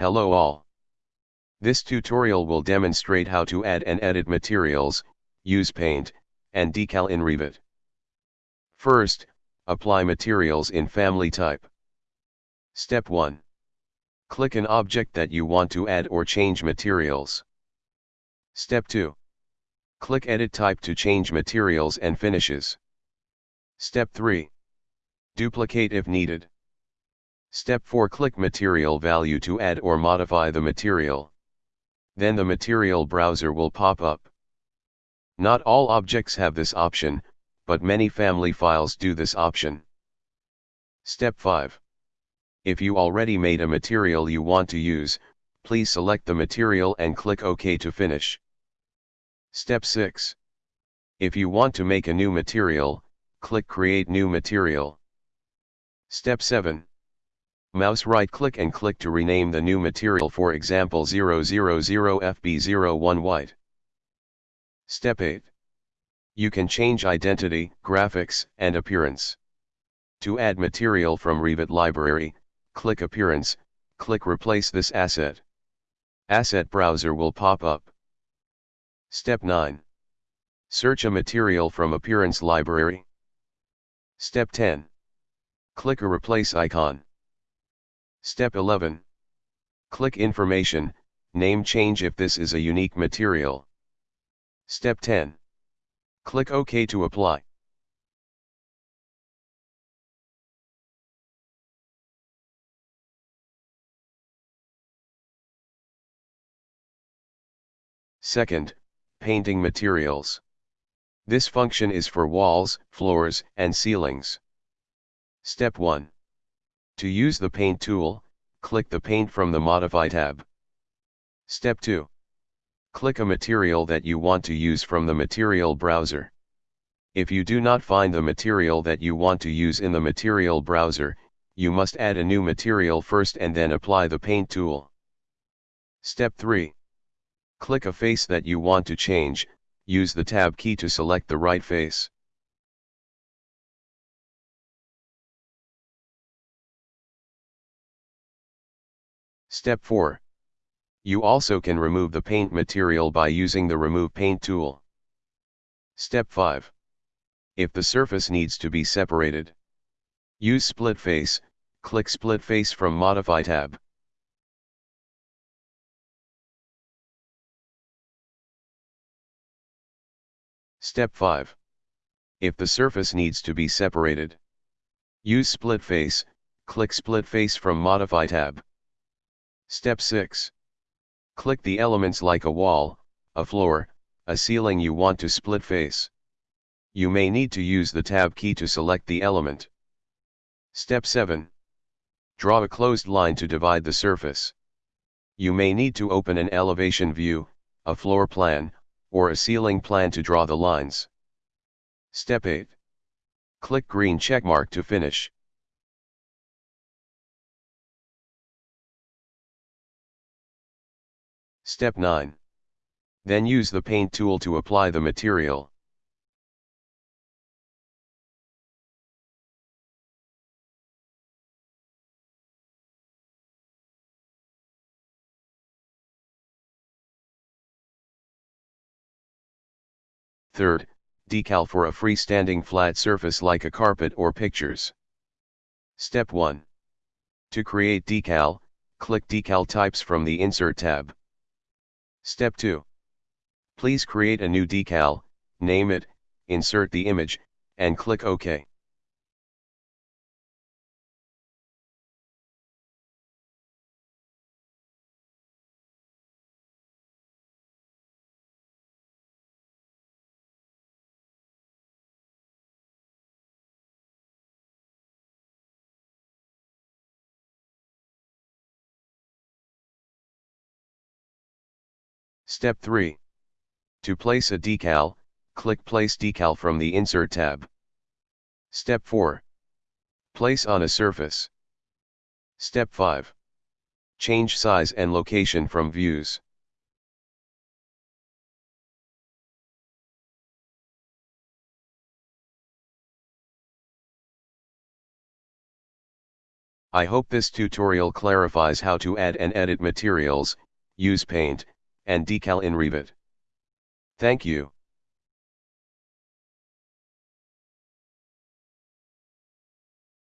Hello all. This tutorial will demonstrate how to add and edit materials, use paint, and decal in Revit. First, apply materials in family type. Step 1. Click an object that you want to add or change materials. Step 2. Click Edit Type to change materials and finishes. Step 3. Duplicate if needed. Step 4 Click Material Value to add or modify the material. Then the material browser will pop up. Not all objects have this option, but many family files do this option. Step 5. If you already made a material you want to use, please select the material and click OK to finish. Step 6. If you want to make a new material, click Create New Material. Step 7. Mouse right click and click to rename the new material for example 000FB01 white. Step 8. You can change identity, graphics, and appearance. To add material from Revit library, click Appearance, click Replace this asset. Asset Browser will pop up. Step 9. Search a material from Appearance Library. Step 10. Click a Replace icon. Step 11. Click Information, name change if this is a unique material. Step 10. Click OK to apply. Second, painting materials. This function is for walls, floors, and ceilings. Step 1. To use the Paint tool, click the Paint from the Modify tab. Step 2. Click a material that you want to use from the Material browser. If you do not find the material that you want to use in the Material browser, you must add a new material first and then apply the Paint tool. Step 3. Click a face that you want to change, use the Tab key to select the right face. Step 4. You also can remove the paint material by using the Remove Paint tool. Step 5. If the surface needs to be separated, use Split Face, click Split Face from Modify tab. Step 5. If the surface needs to be separated, use Split Face, click Split Face from Modify tab. Step 6. Click the elements like a wall, a floor, a ceiling you want to split face. You may need to use the Tab key to select the element. Step 7. Draw a closed line to divide the surface. You may need to open an elevation view, a floor plan, or a ceiling plan to draw the lines. Step 8. Click green checkmark to finish. Step 9. Then use the paint tool to apply the material. Third, decal for a freestanding flat surface like a carpet or pictures. Step 1. To create decal, click Decal Types from the Insert tab. Step 2. Please create a new decal, name it, insert the image, and click OK. Step 3. To place a decal, click Place Decal from the Insert tab. Step 4. Place on a surface. Step 5. Change size and location from views. I hope this tutorial clarifies how to add and edit materials, use paint, and decal in Revit. Thank you.